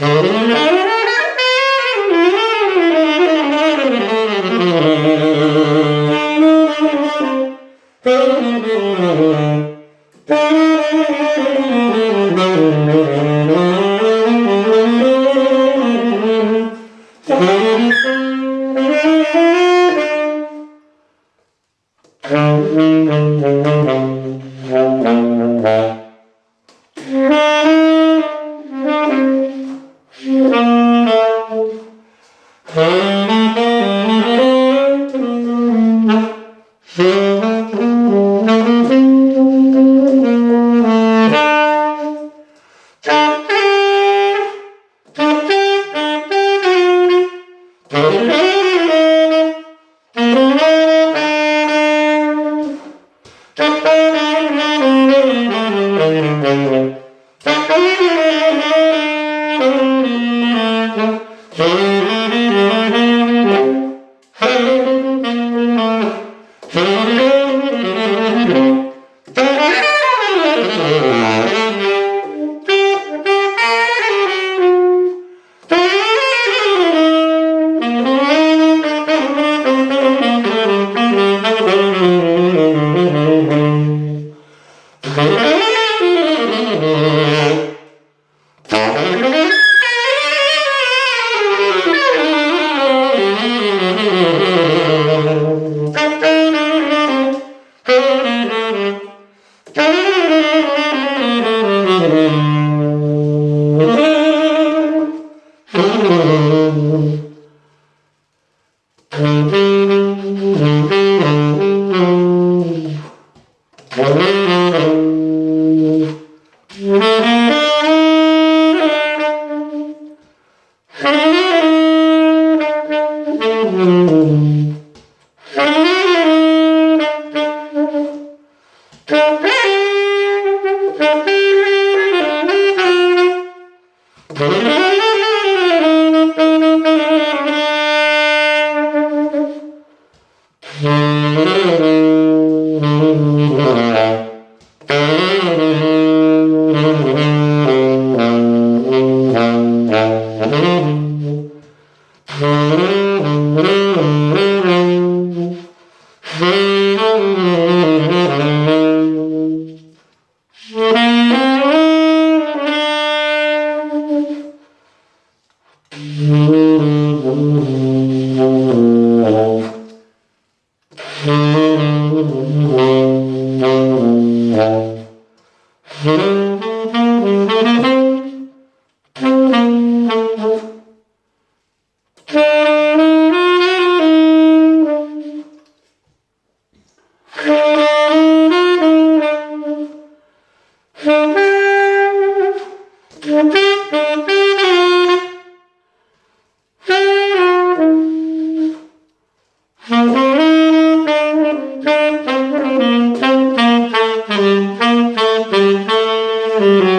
Mm-hmm. Huh? Hey. Mm-hmm. Mm-hmm. Mm-hmm.